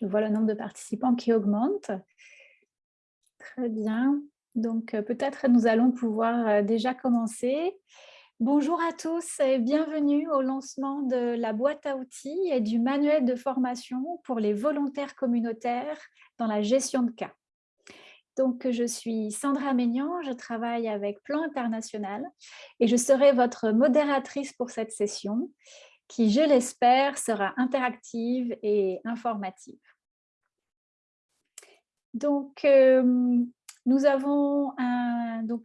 Je vois le nombre de participants qui augmente. Très bien. Donc, euh, peut-être nous allons pouvoir euh, déjà commencer. Bonjour à tous et bienvenue au lancement de la boîte à outils et du manuel de formation pour les volontaires communautaires dans la gestion de cas. Donc, je suis Sandra Maignan, je travaille avec Plan International et je serai votre modératrice pour cette session qui, je l'espère, sera interactive et informative. Donc, euh, nous avons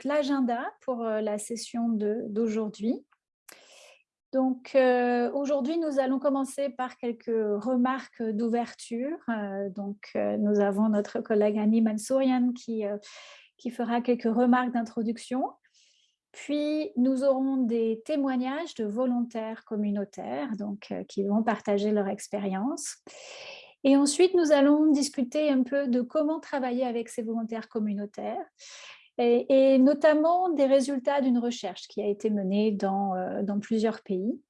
l'agenda pour euh, la session d'aujourd'hui. Donc, euh, aujourd'hui, nous allons commencer par quelques remarques d'ouverture. donc, nous avons notre collègue Annie Mansourian qui, qui fera quelques remarques d'introduction. Puis, nous aurons des témoignages de volontaires communautaires donc, qui vont partager leur expérience. Et ensuite, nous allons discuter un peu de comment travailler avec ces volontaires communautaires et, notamment des résultats d'une recherche qui a été menée dans, euh, dans plusieurs pays.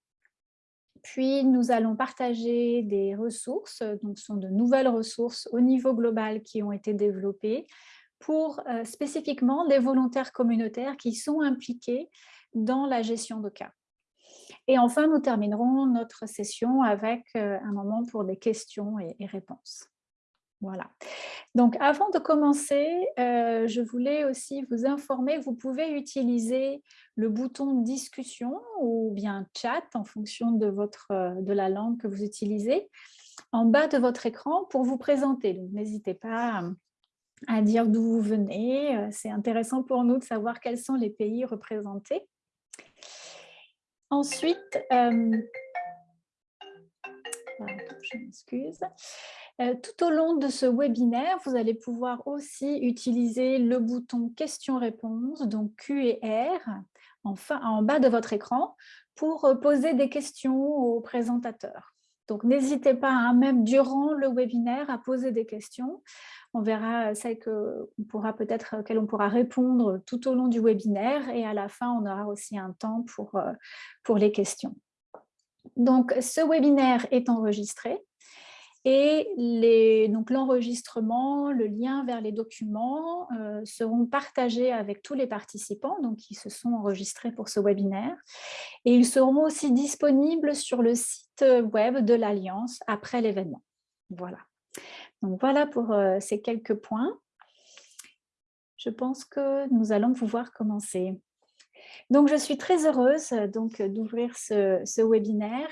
Puis, nous allons partager des ressources, donc ce sont de nouvelles ressources au niveau global qui ont été développées pour euh, spécifiquement les volontaires communautaires qui sont impliqués dans la gestion de cas. Et enfin, nous terminerons notre session avec euh, un moment pour des questions et, réponses. Voilà. Donc, avant de commencer, euh, je voulais aussi vous informer, vous pouvez utiliser le bouton discussion ou bien chat en fonction de, votre, de la langue que vous utilisez en bas de votre écran pour vous présenter. Donc, n'hésitez pas à dire d'où vous venez. Euh, c'est intéressant pour nous de savoir quels sont les pays représentés. Ensuite, euh. Euh, tout au long de ce webinaire, vous allez pouvoir aussi utiliser le bouton questions-réponses, donc Q et R, en bas de votre écran, pour poser des questions aux présentateurs. Donc, n'hésitez pas, hein, même durant le webinaire, à poser des questions. On verra celles que pourra peut-être auxquelles on pourra répondre tout au long du webinaire et à la fin, on aura aussi un temps pour, euh, pour les questions. Donc, ce webinaire est enregistré et l'enregistrement, le lien vers les documents euh, seront partagés avec tous les participants donc, qui se sont enregistrés pour ce webinaire. Et ils seront aussi disponibles sur le site web de l'Alliance après l'événement. Voilà. Donc voilà pour euh, ces quelques points. Je pense que nous allons pouvoir commencer. Donc, je suis très heureuse euh, donc d'ouvrir ce, webinaire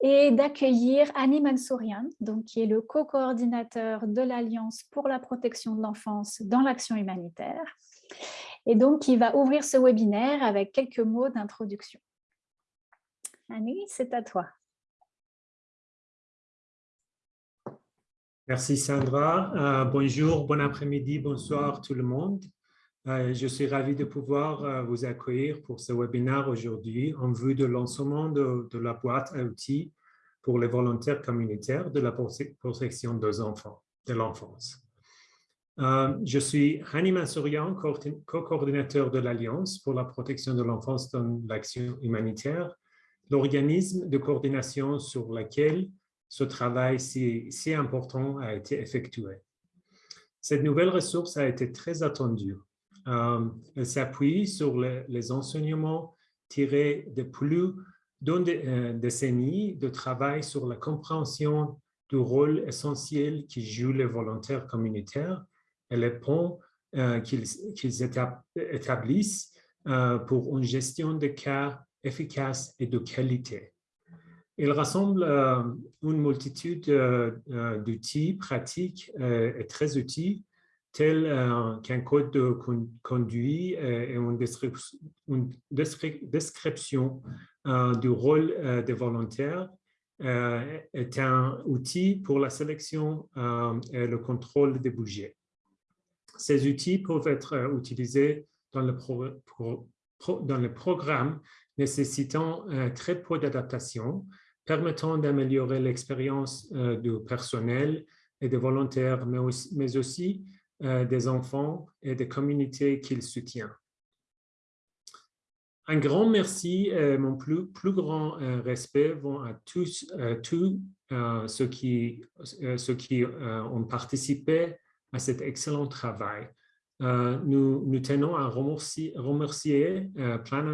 et d'accueillir Annie Mansourian, donc, qui est le co-coordinateur de l'Alliance pour la protection de l'enfance dans l'action humanitaire, et donc qui va ouvrir ce webinaire avec quelques mots d'introduction. Annie, c'est à toi. Merci Sandra. Euh, bonjour, bon après-midi, bonsoir tout le monde. Euh, je suis ravi de pouvoir euh, vous accueillir pour ce webinaire aujourd'hui en vue de lancement de, la boîte à outils pour les volontaires communautaires de la protection de l'enfance. je suis Hani Mansourian, co-coordinateur de l'Alliance pour la protection de l'enfance dans l'action humanitaire, l'organisme de coordination sur lequel ce travail si, important a été effectué. Cette nouvelle ressource a été très attendue. Euh, elle s'appuie sur les enseignements tirés de plus d'une euh, décennie de travail sur la compréhension du rôle essentiel qui jouent les volontaires communautaires et les ponts euh, qu'ils établissent pour une gestion de cas efficace et de qualité. Il rassemble euh, une multitude euh, euh, d'outils pratiques et très utiles, tels qu'un code de conduite et une, description du rôle des volontaires est un outil pour la sélection et le contrôle des budgets. Ces outils peuvent être utilisés dans le, le programme nécessitant très peu d'adaptation permettant d'améliorer l'expérience euh, du personnel et des volontaires, mais aussi, euh, des enfants et des communautés qu'ils soutiennent. un grand merci et mon plus, grand respect vont à tous, ceux qui, ont participé à cet excellent travail. nous, tenons à remercier Plan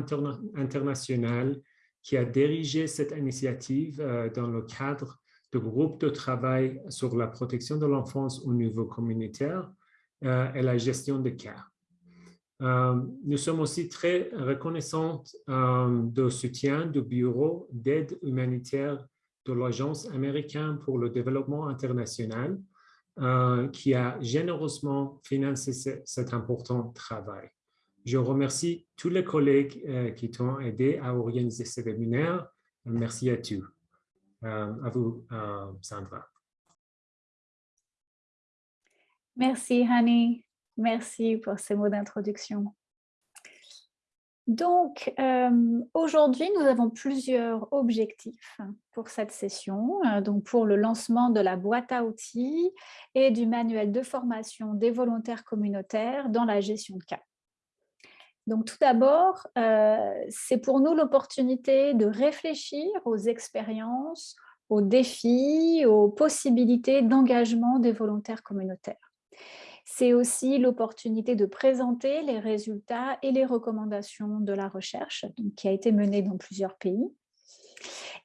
International qui a dirigé cette initiative dans le cadre du groupe de travail sur la protection de l'enfance au niveau communautaire et la gestion des cas. Euh, nous sommes aussi très reconnaissants euh, du soutien du Bureau d'aide humanitaire de l'Agence américaine pour le développement international euh, qui a généreusement financé cet important travail. Je remercie tous les collègues qui t'ont aidé à organiser ce webinaire. Merci à tous. à vous, Sandra. Merci, Hani. Merci pour ces mots d'introduction. Donc, euh, aujourd'hui, nous avons plusieurs objectifs pour cette session, euh, donc pour le lancement de la boîte à outils et du manuel de formation des volontaires communautaires dans la gestion de cas. Donc, tout d'abord, euh, c'est pour nous l'opportunité de réfléchir aux expériences, aux défis, aux possibilités d'engagement des volontaires communautaires. C'est aussi l'opportunité de présenter les résultats et les recommandations de la recherche qui a été menée dans plusieurs pays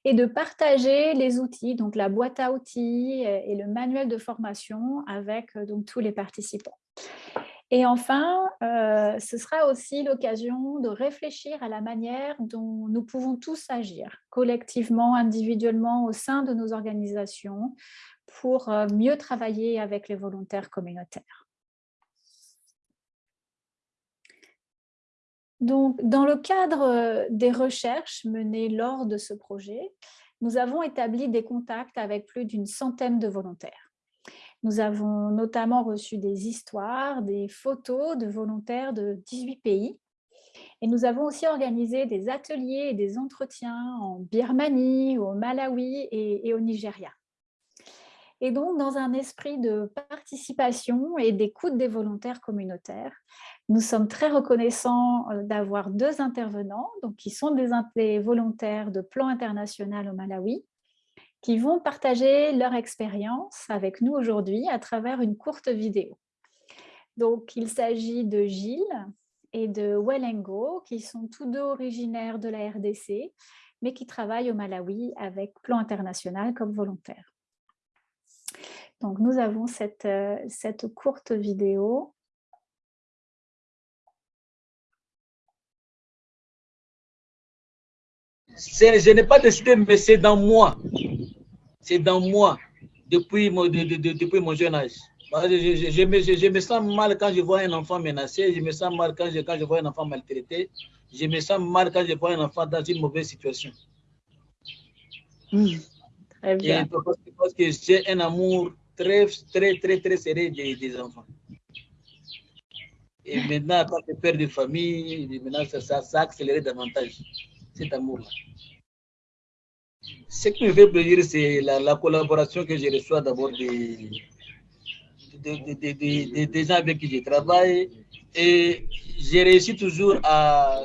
et de partager les outils, donc la boîte à outils et le manuel de formation avec euh, tous les participants. Et enfin, euh, ce sera aussi l'occasion de réfléchir à la manière dont nous pouvons tous agir, collectivement, individuellement, au sein de nos organisations, pour euh, mieux travailler avec les volontaires communautaires. Donc, dans le cadre euh, des recherches menées lors de ce projet, nous avons établi des contacts avec plus d'une centaine de volontaires. Nous avons notamment reçu des histoires, des photos de volontaires de 18 pays. Et nous avons aussi organisé des ateliers et des entretiens en Birmanie, au Malawi et au Nigeria. Et donc, dans un esprit de participation et d'écoute des volontaires communautaires, nous sommes très reconnaissants euh, d'avoir deux intervenants, donc qui sont des, volontaires de plan international au Malawi, qui vont partager leur expérience avec nous aujourd'hui à travers une courte vidéo. Donc, il s'agit de Gilles et de Welengo, qui sont tous deux originaires de la RDC, mais qui travaillent au Malawi avec Plan International comme volontaires. Donc, nous avons cette, euh, cette courte vidéo. Je n'ai pas décidé, mais c'est dans moi. C'est dans moi, depuis mon, depuis mon jeune âge. Je, me, je, me, sens mal quand je vois un enfant menacé, je me sens mal quand je, quand je vois un enfant maltraité, je me sens mal quand je vois un enfant dans une mauvaise situation. Très bien. parce que j'ai un amour très, très, très, très serré des, des enfants. Et maintenant, quand tu père de famille, maintenant, ça, ça, ça a accéléré davantage cet amour-là. Ce qui me fait plaisir, c'est la, la, collaboration que je reçois d'abord des, des, gens avec qui je travaille. Et j'ai réussi toujours à,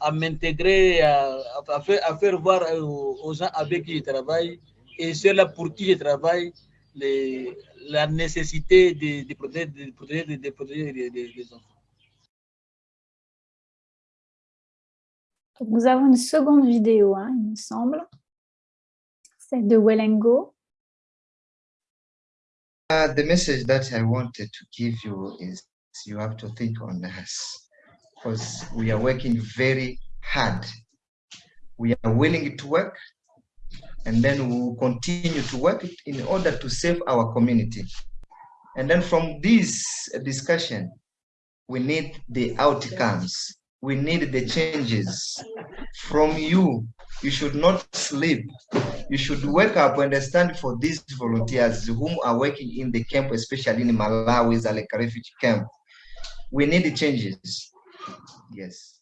à m'intégrer, à, faire, à faire voir aux, gens avec qui je travaille et ceux-là pour qui je travaille la nécessité de, de, protéger, de, protéger, de, protéger les, les, enfants. Nous avons une seconde vidéo, hein, il me semble, de Wellengo. Uh, the message that I wanted to give you is you have to think on us because we are working very hard. We are willing to work, and then we will continue to work in order to save our community. And then from this discussion, we need the outcomes. We need the changes from you. You should not sleep. You should wake up and stand for these volunteers whom are working in the camp, especially in Malawi, like refugee camp. We need changes. Yes.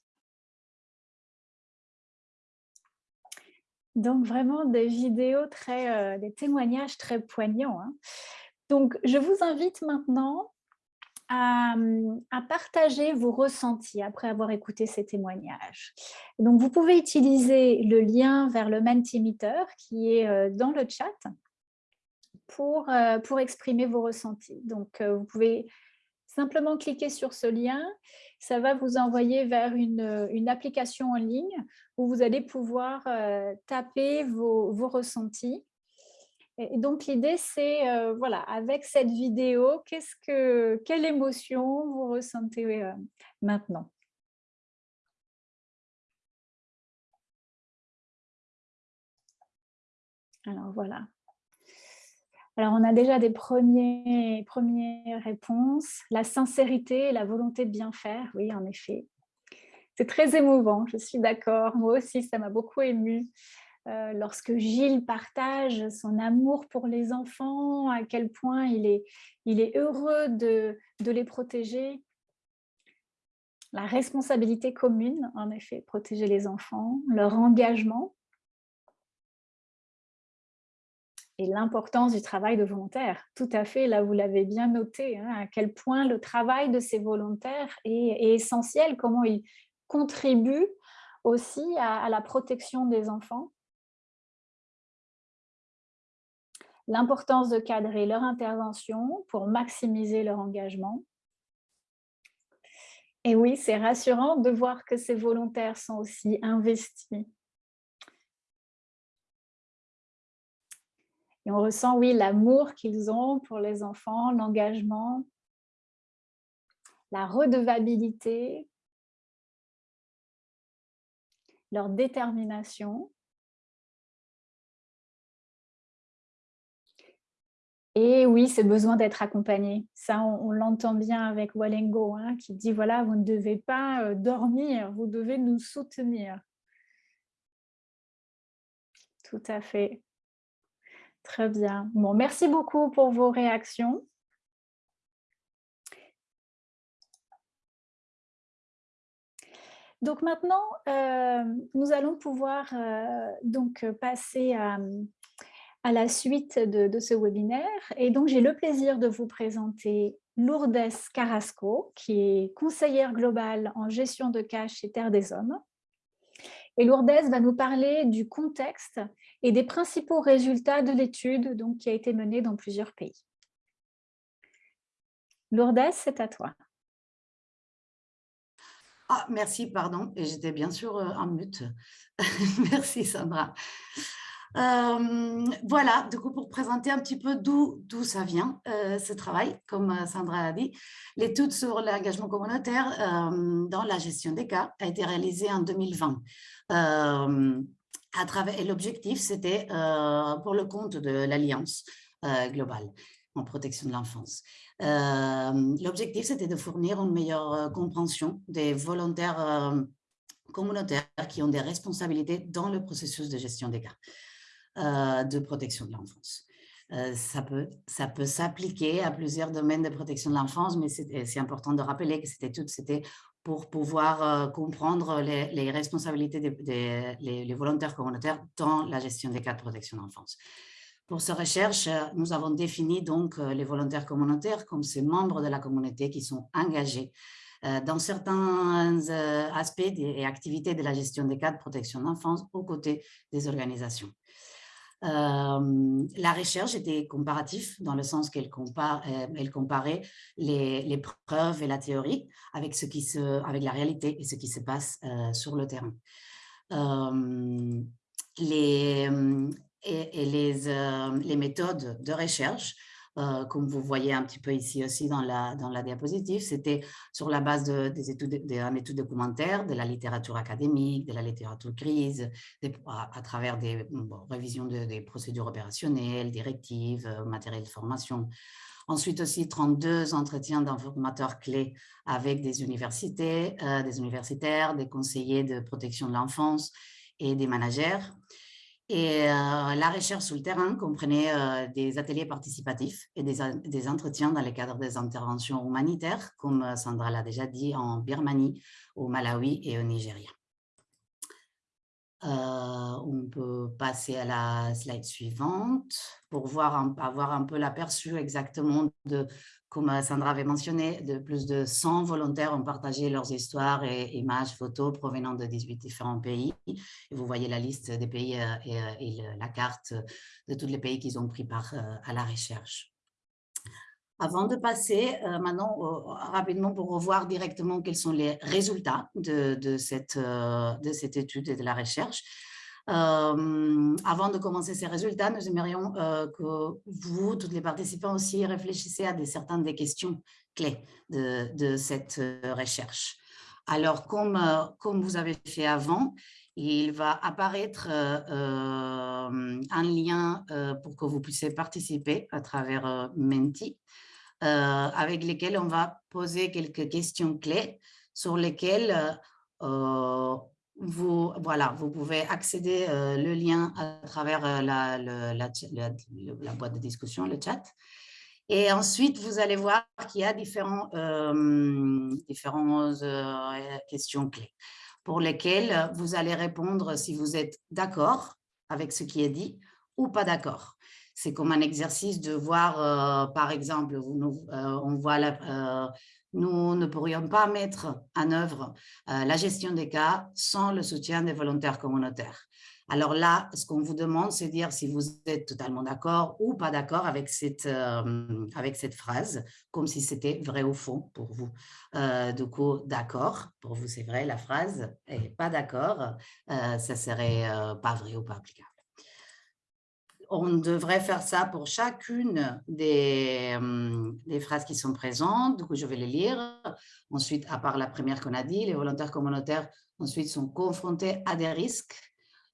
Donc, vraiment des vidéos très, euh, des témoignages très poignants. Hein. Donc, je vous invite maintenant à, partager vos ressentis après avoir écouté ces témoignages. Donc, vous pouvez utiliser le lien vers le Mentimeter qui est euh, dans le chat pour, euh, pour exprimer vos ressentis. Donc, euh, vous pouvez simplement cliquer sur ce lien. Ça va vous envoyer vers une, une application en ligne où vous allez pouvoir taper vos, vos ressentis et donc, l'idée, c'est, euh, voilà, avec cette vidéo, qu'est-ce que, quelle émotion vous ressentez euh, maintenant? Alors, voilà. Alors, on a déjà des premiers, premières réponses. La sincérité et la volonté de bien faire, oui, en effet. C'est très émouvant, je suis d'accord. Moi aussi, ça m'a beaucoup émue. Euh, lorsque Gilles partage son amour pour les enfants, à quel point il est, heureux de, les protéger. La responsabilité commune, en effet, protéger les enfants, leur engagement et l'importance du travail de volontaire. Tout à fait, là vous l'avez bien noté, hein, à quel point le travail de ces volontaires est essentiel, comment ils contribuent aussi à la protection des enfants l'importance de cadrer leur intervention pour maximiser leur engagement. Et oui, c'est rassurant de voir que ces volontaires sont aussi investis. Et on ressent, oui, l'amour qu'ils ont pour les enfants, l'engagement, la redevabilité, leur détermination. Et oui, c'est besoin d'être accompagné. Ça, on, l'entend bien avec Walengo, hein, qui dit, voilà, vous ne devez pas euh, dormir, vous devez nous soutenir. Tout à fait. Très bien. Bon, merci beaucoup pour vos réactions. Donc maintenant, euh, nous allons pouvoir euh, donc passer à, à la suite de, ce webinaire. Et donc, j'ai le plaisir de vous présenter Lourdes Carrasco, qui est conseillère globale en gestion de cash chez Terre des Hommes. Et Lourdes va nous parler du contexte et des principaux résultats de l'étude qui a été menée dans plusieurs pays. Lourdes, c'est à toi. Ah, merci, pardon, et j'étais bien sûr euh, en mute. merci Sandra. Euh, voilà, du coup, pour présenter un petit peu d'où ça vient, euh, ce travail, comme euh, Sandra a dit, l'étude sur l'engagement communautaire dans la gestion des cas a été réalisée en 2020. à travers, et l'objectif, c'était pour le compte de l'Alliance globale en protection de l'enfance. L'objectif, c'était de fournir une meilleure compréhension des volontaires communautaires qui ont des responsabilités dans le processus de gestion des cas. Euh, de protection de l'enfance. Euh, ça peut, s'appliquer à plusieurs domaines de protection de l'enfance, mais c'est important de rappeler que c'était tout, c'était pour pouvoir euh, comprendre les, responsabilités des, volontaires communautaires dans la gestion des cas de protection de l'enfance. Pour cette recherche, nous avons défini donc les volontaires communautaires comme ces membres de la communauté qui sont engagés dans certains aspects et activités de la gestion des cas de protection de l'enfance aux côtés des organisations. Euh, la recherche était comparative dans le sens qu'elle euh, comparait les, preuves et la théorie avec, ce qui se, avec la réalité et ce qui se passe euh, sur le terrain. les, et, les, les méthodes de recherche euh, comme vous voyez un petit peu ici aussi dans la, dans la diapositive, c'était sur la base de, des d'un étude documentaire, de la littérature académique, de la littérature crise, à, travers des révisions de, des procédures opérationnelles, directives, euh, matériel de formation. Ensuite aussi 32 entretiens d'informateurs clés avec des universités, euh, des universitaires, des conseillers de protection de l'enfance et des managers. Et euh, la recherche sur le terrain comprenait euh, des ateliers participatifs et des, entretiens dans le cadre des interventions humanitaires, comme euh, Sandra l'a déjà dit, en Birmanie, au Malawi et au Nigeria. on peut passer à la slide suivante pour voir avoir un peu l'aperçu exactement de, comme Sandra avait mentionné, de plus de 100 volontaires ont partagé leurs histoires et images, photos provenant de 18 différents pays. Et vous voyez la liste des pays et, et la carte de tous les pays qu'ils ont pris part à la recherche. Avant de passer euh, maintenant rapidement pour revoir directement quels sont les résultats de, cette, euh, de cette étude et de la recherche, euh, avant de commencer ces résultats, nous aimerions que vous, tous les participants aussi, réfléchissiez à des, certaines des questions clés de, cette recherche. Alors, comme, comme vous avez fait avant, il va apparaître un lien pour que vous puissiez participer à travers Menti. Euh, avec lesquels on va poser quelques questions clés sur lesquelles euh, vous, voilà, vous pouvez accéder euh, le lien à travers la, la, la, boîte de discussion, le chat. Et ensuite, vous allez voir qu'il y a différents, différentes questions clés pour lesquelles vous allez répondre si vous êtes d'accord avec ce qui est dit ou pas d'accord. C'est comme un exercice de voir, euh, par exemple, euh, on voit euh, nous ne pourrions pas mettre en œuvre la gestion des cas sans le soutien des volontaires communautaires. Alors là, ce qu'on vous demande, c'est de dire si vous êtes totalement d'accord ou pas d'accord avec, cette, cette phrase, comme si c'était vrai ou faux pour vous. du coup, d'accord, pour vous c'est vrai la phrase, et pas d'accord, ça serait pas vrai ou pas applicable on devrait faire ça pour chacune des, des, phrases qui sont présentes. Du coup, je vais les lire. Ensuite, à part la première qu'on a dit, les volontaires communautaires ensuite sont confrontés à des risques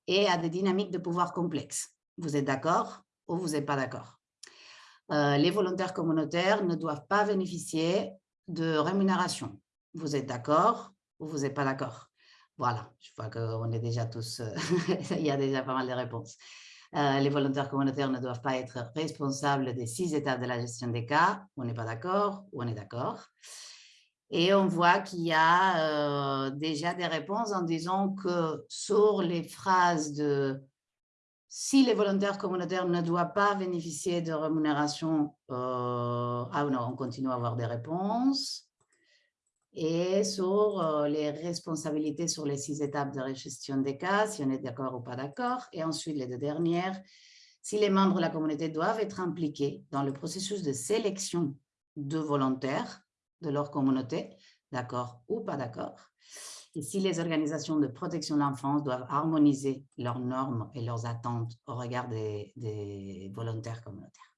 et à des dynamiques de pouvoir complexes. Vous êtes d'accord ou vous n'êtes pas d'accord? Euh, Les volontaires communautaires ne doivent pas bénéficier de rémunération. Vous êtes d'accord ou vous n'êtes pas d'accord? Voilà, je vois qu'on est déjà tous, il y a déjà pas mal de réponses. Euh, les volontaires communautaires ne doivent pas être responsables des six étapes de la gestion des cas. On n'est pas d'accord ou on est d'accord. Et on voit qu'il y a euh, déjà des réponses en disant que sur les phrases de si les volontaires communautaires ne doivent pas bénéficier de rémunération, euh, ah non, on continue à avoir des réponses et sur euh, les responsabilités sur les six étapes de gestion des cas, si on est d'accord ou pas d'accord. Et ensuite, les deux dernières, si les membres de la communauté doivent être impliqués dans le processus de sélection de volontaires de leur communauté, d'accord ou pas d'accord. Et si les organisations de protection de l'enfance doivent harmoniser leurs normes et leurs attentes au regard des volontaires communautaires.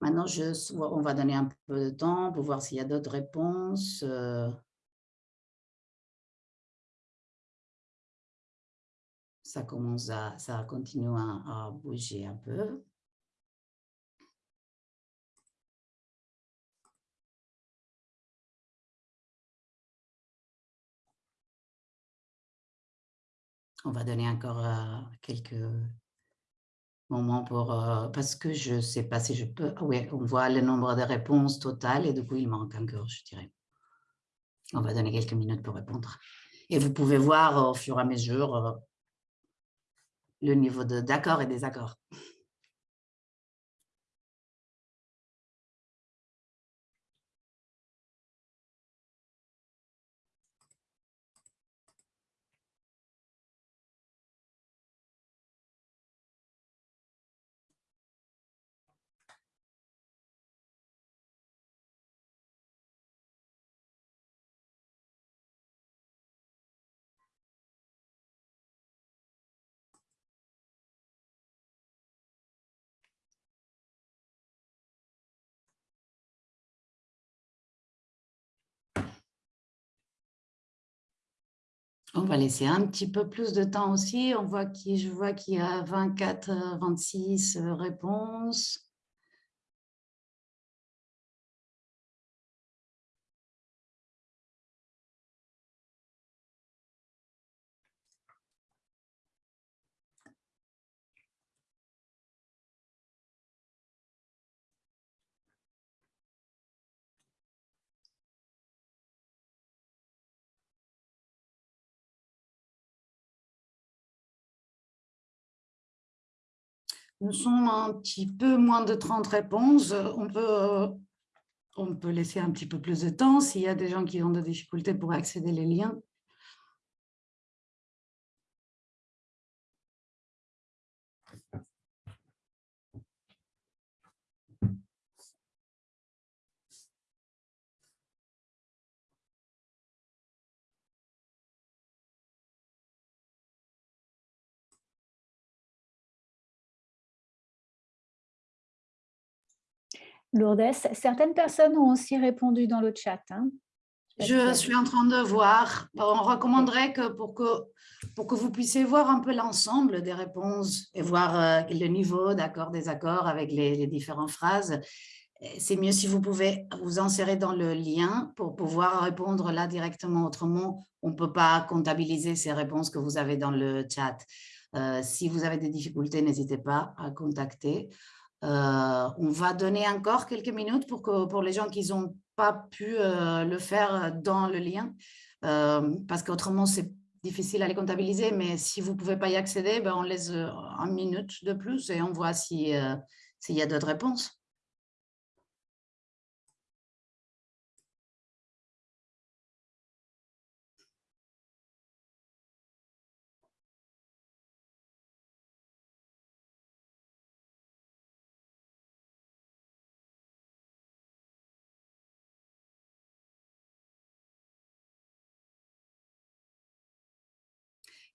Maintenant, je, on va donner un peu de temps pour voir s'il y a d'autres réponses. Euh. Ça commence à, ça continue à, bouger un peu. On va donner encore euh, quelques moment pour, euh, parce que je ne sais pas si je peux, oui, on voit le nombre de réponses totales et du coup, il manque encore, je dirais. On va donner quelques minutes pour répondre. Et vous pouvez voir au fur et à mesure euh, le niveau d'accord et désaccord. On va laisser un petit peu plus de temps aussi. On voit qui, je vois qu'il y a 24, 26 euh, réponses. Nous sommes un petit peu moins de 30 réponses. On peut, on peut laisser un petit peu plus de temps s'il y a des gens qui ont des difficultés pour accéder les liens. Lourdes, certaines personnes ont aussi répondu dans le chat. Hein. Je suis en train de voir. On recommanderait que pour que, pour que vous puissiez voir un peu l'ensemble des réponses et voir euh, le niveau d'accord, désaccord avec les, les différentes phrases, c'est mieux si vous pouvez vous insérer dans le lien pour pouvoir répondre là directement. Autrement, on ne peut pas comptabiliser ces réponses que vous avez dans le chat. Euh, si vous avez des difficultés, n'hésitez pas à contacter. Euh, on va donner encore quelques minutes pour, que, pour les gens qui n'ont pas pu euh, le faire dans le lien, euh, parce qu'autrement, c'est difficile à les comptabiliser, mais si vous ne pouvez pas y accéder, ben on laisse une minute de plus et on voit s'il y a d'autres réponses.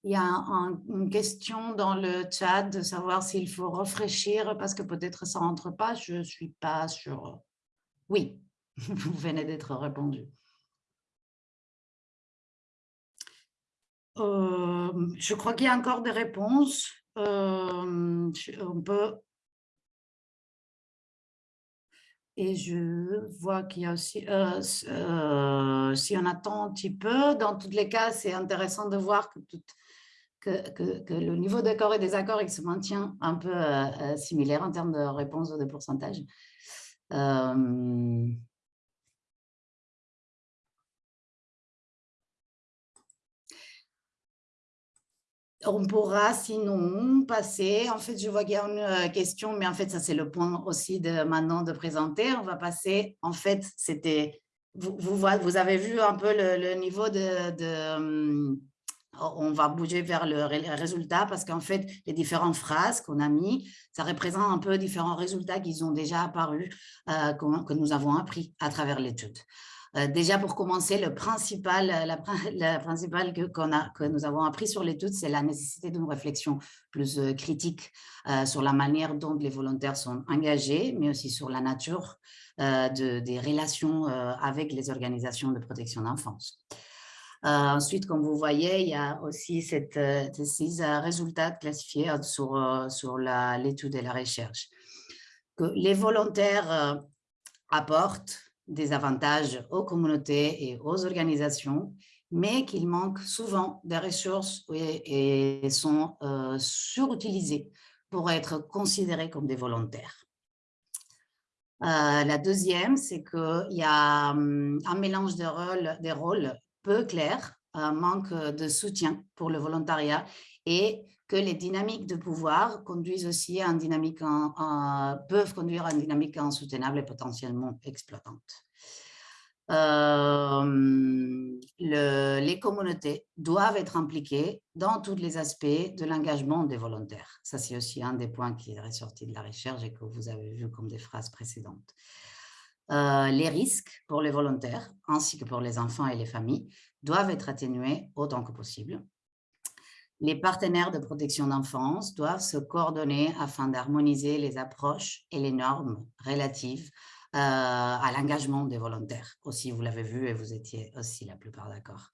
Il y a une question dans le chat de savoir s'il faut rafraîchir parce que peut-être ça rentre pas. Je suis pas sûre. Oui, vous venez d'être répondu. Euh, je crois qu'il y a encore des réponses. Euh, on peut... Et je vois qu'il y a aussi, euh, si on attend un petit peu, dans tous les cas, c'est intéressant de voir que toutes que, le niveau d'accord et des accords il se maintient un peu euh, euh, similaire en termes de réponse ou de pourcentage. Euh, on pourra sinon passer, en fait je vois qu'il y a une question, mais en fait ça c'est le point aussi de maintenant de présenter, on va passer, en fait c'était, vous, vous, avez vu un peu le, niveau de on va bouger vers le résultat parce qu'en fait, les différentes phrases qu'on a mis, ça représente un peu différents résultats qui ont déjà apparus, euh, que, nous avons appris à travers l'étude. Euh, déjà, pour commencer, le principal, la, que, que nous avons appris sur l'étude, c'est la nécessité d'une réflexion plus euh, critique sur la manière dont les volontaires sont engagés, mais aussi sur la nature des relations avec les organisations de protection d'enfance. Euh, ensuite, comme vous voyez, il y a aussi cette, euh, ces résultats classifiés sur, sur l'étude et la recherche. Que les volontaires apportent des avantages aux communautés et aux organisations, mais qu'ils manquent souvent des ressources et, sont euh, surutilisés pour être considérés comme des volontaires. la deuxième, c'est qu'il y a hum, un mélange de rôles, des rôles peu clair, un manque de soutien pour le volontariat et que les dynamiques de pouvoir conduisent aussi à une dynamique peuvent conduire à une dynamique insoutenable et potentiellement exploitante. Euh, les communautés doivent être impliquées dans tous les aspects de l'engagement des volontaires. Ça, c'est aussi un des points qui est ressorti de la recherche et que vous avez vu comme des phrases précédentes. Euh, les risques pour les volontaires ainsi que pour les enfants et les familles doivent être atténués autant que possible. Les partenaires de protection d'enfance doivent se coordonner afin d'harmoniser les approches et les normes relatives euh, à l'engagement des volontaires. Aussi, vous l'avez vu et vous étiez aussi la plupart d'accord.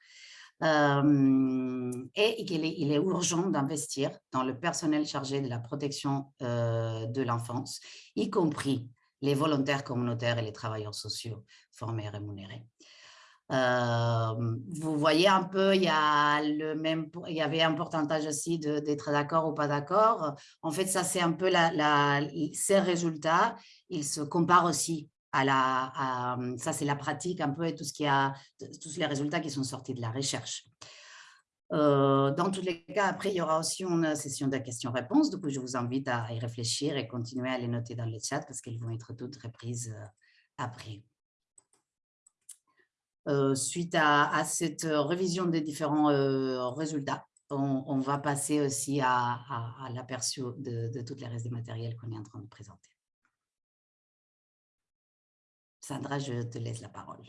Euh, et qu'il est, il est urgent d'investir dans le personnel chargé de la protection de l'enfance, y compris les volontaires communautaires et les travailleurs sociaux formés et rémunérés. Euh, vous voyez un peu, il y, a le même, il y avait un pourcentage aussi d'être d'accord ou pas d'accord. En fait, ça, c'est un peu la, ces résultats, ils se comparent aussi à la, ça c'est la pratique un peu et tout ce qui a, tous les résultats qui sont sortis de la recherche. Dans tous les cas, après, il y aura aussi une session de questions-réponses. Du coup, je vous invite à y réfléchir et continuer à les noter dans le chat parce qu'elles vont être toutes reprises après. suite à, cette révision des différents résultats, on, va passer aussi à, l'aperçu de, de toutes les restes des matériels qu'on est en train de présenter. Sandra, je te laisse la parole.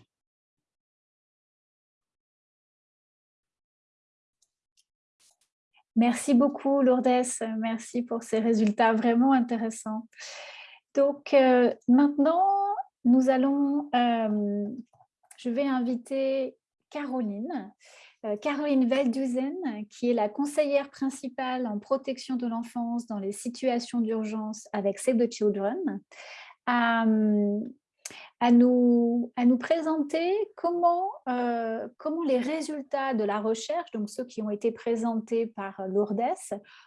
Merci beaucoup, Lourdes. Merci pour ces résultats vraiment intéressants. Donc, euh, maintenant, nous allons, euh, je vais inviter Caroline, euh, Caroline Velduzen, qui est la conseillère principale en protection de l'enfance dans les situations d'urgence avec Save the Children, à, nous, présenter comment, euh, comment les résultats de la recherche, donc ceux qui ont été présentés par Lourdes,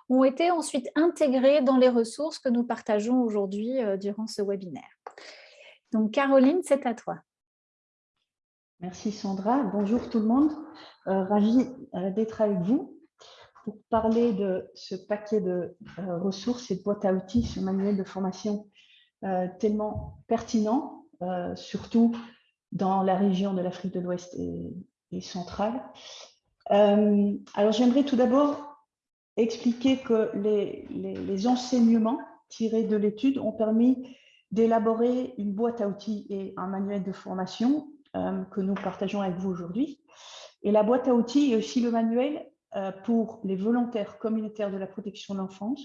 ont été ensuite intégrés dans les ressources que nous partageons aujourd'hui euh, durant ce webinaire. Donc Caroline, c'est à toi. Merci Sandra. Bonjour tout le monde. Euh, ravi euh, d'être avec vous pour parler de ce paquet de euh, ressources et de boîtes à outils, ce manuel de formation tellement pertinent, surtout dans la région de l'Afrique de l'Ouest et, centrale. alors j'aimerais tout d'abord expliquer que les, enseignements tirés de l'étude ont permis d'élaborer une boîte à outils et un manuel de formation euh, que nous partageons avec vous aujourd'hui. Et la boîte à outils et aussi le manuel euh, pour les volontaires communautaires de la protection de l'enfance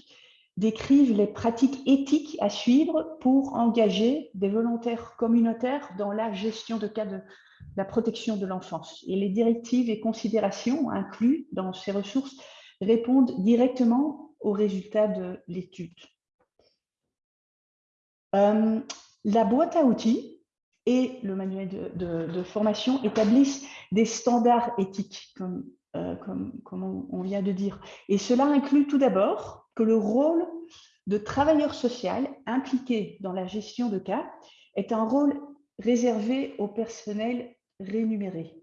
décrivent les pratiques éthiques à suivre pour engager des volontaires communautaires dans la gestion de cas de la protection de l'enfance. Et les directives et considérations inclus dans ces ressources répondent directement aux résultats de l'étude. Euh, la boîte à outils et le manuel de, formation établissent des standards éthiques, euh, comme, on vient de dire. Et cela inclut tout d'abord que le rôle de travailleur social impliqué dans la gestion de cas est un rôle réservé au personnel rémunéré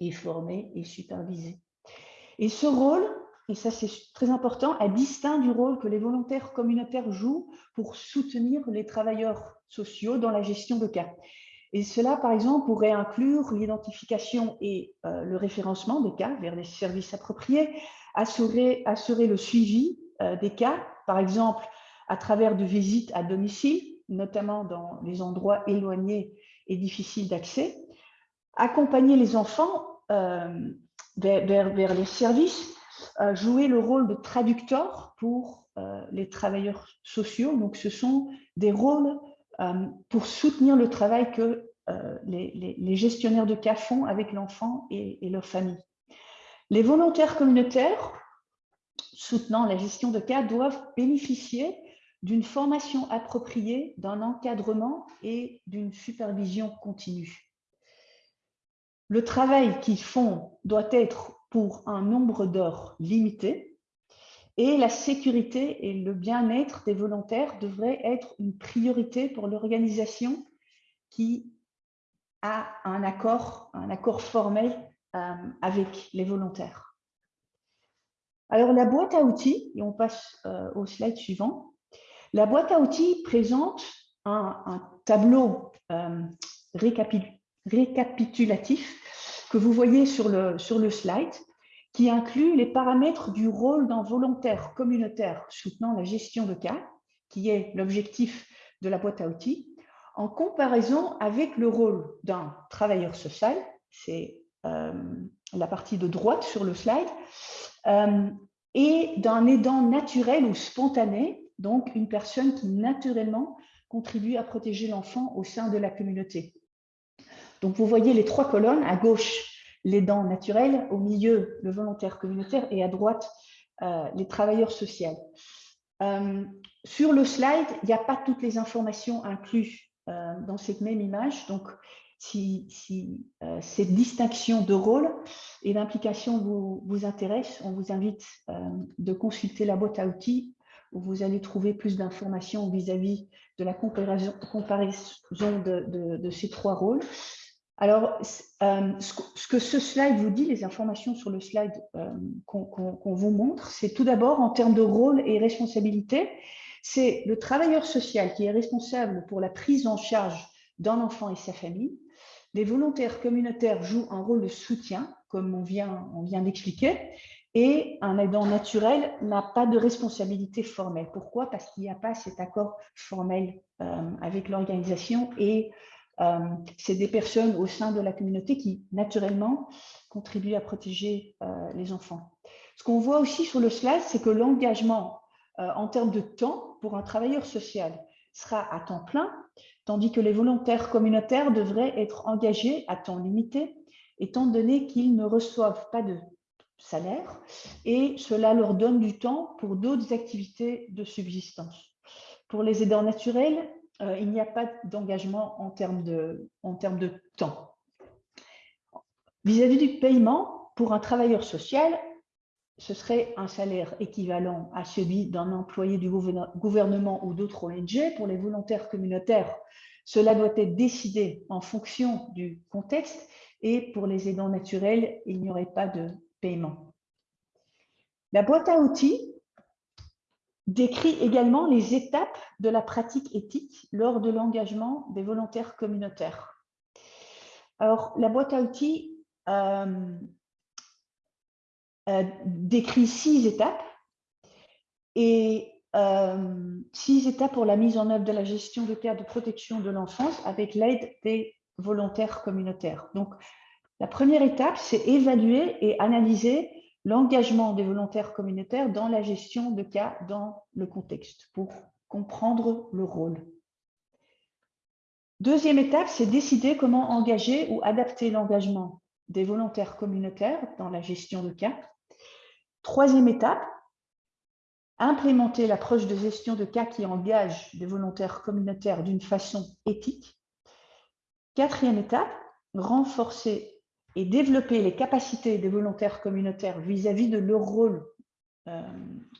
et formé et supervisé. Et ce rôle et ça c'est très important, est distinct du rôle que les volontaires communautaires jouent pour soutenir les travailleurs sociaux dans la gestion de cas. Et cela, par exemple, pourrait inclure l'identification et euh, le référencement des cas vers des services appropriés, assurer, le suivi euh, des cas, par exemple à travers de visites à domicile, notamment dans les endroits éloignés et difficiles d'accès, accompagner les enfants euh, vers, vers les services jouer le rôle de traducteur pour les travailleurs sociaux. Donc, ce sont des rôles pour soutenir le travail que les, gestionnaires de cas font avec l'enfant et, et leur famille. Les volontaires communautaires soutenant la gestion de cas doivent bénéficier d'une formation appropriée, d'un encadrement et d'une supervision continue. Le travail qu'ils font doit être pour un nombre d'heures limité et la sécurité et le bien-être des volontaires devraient être une priorité pour l'organisation qui a un accord, un accord formel euh, avec les volontaires. Alors la boîte à outils, et on passe euh, au slide suivant, la boîte à outils présente un, tableau euh, récapitulatif que vous voyez sur le, sur le slide, qui inclut les paramètres du rôle d'un volontaire communautaire soutenant la gestion de cas, qui est l'objectif de la boîte à outils, en comparaison avec le rôle d'un travailleur social, c'est euh, la partie de droite sur le slide, euh, et d'un aidant naturel ou spontané, donc une personne qui naturellement contribue à protéger l'enfant au sein de la communauté. Donc, vous voyez les trois colonnes. À gauche, les dents naturelles, au milieu, le volontaire communautaire et à droite, euh, les travailleurs sociaux. Euh, sur le slide, il n'y a pas toutes les informations incluses euh, dans cette même image. Donc, si, cette distinction de rôle et d'implication vous, intéresse, on vous invite de consulter la boîte à outils où vous allez trouver plus d'informations vis-à-vis de la comparaison, de, ces trois rôles. Alors, ce que ce slide vous dit, les informations sur le slide qu'on vous montre, c'est tout d'abord en termes de rôle et responsabilité, c'est le travailleur social qui est responsable pour la prise en charge d'un enfant et sa famille. Les volontaires communautaires jouent un rôle de soutien, comme on vient, on vient d'expliquer, et un aidant naturel n'a pas de responsabilité formelle. Pourquoi? Parce qu'il n'y a pas cet accord formel avec l'organisation et euh, c'est des personnes au sein de la communauté qui, naturellement, contribuent à protéger euh, les enfants. Ce qu'on voit aussi sur le slide, c'est que l'engagement euh, en termes de temps pour un travailleur social sera à temps plein, tandis que les volontaires communautaires devraient être engagés à temps limité, étant donné qu'ils ne reçoivent pas de salaire, et cela leur donne du temps pour d'autres activités de subsistance. Pour les aidants naturels, euh, il n'y a pas d'engagement en, termes de, en termes de temps. Vis-à-vis du paiement, pour un travailleur social, ce serait un salaire équivalent à celui d'un employé du gouvernement ou d'autres ONG. Pour les volontaires communautaires, cela doit être décidé en fonction du contexte et pour les aidants naturels, il n'y aurait pas de paiement. La boîte à outils décrit également les étapes de la pratique éthique lors de l'engagement des volontaires communautaires. Alors, la boîte à outils euh, euh, décrit six étapes et euh, six étapes pour la mise en œuvre de la gestion de cas de protection de l'enfance avec l'aide des volontaires communautaires. Donc, la première étape, c'est évaluer et analyser l'engagement des volontaires communautaires dans la gestion de cas dans le contexte pour comprendre le rôle. Deuxième étape, c'est décider comment engager ou adapter l'engagement des volontaires communautaires dans la gestion de cas. Troisième étape, implémenter l'approche de gestion de cas qui engage des volontaires communautaires d'une façon éthique. Quatrième étape, renforcer et développer les capacités des volontaires communautaires vis-à-vis de leur rôle euh,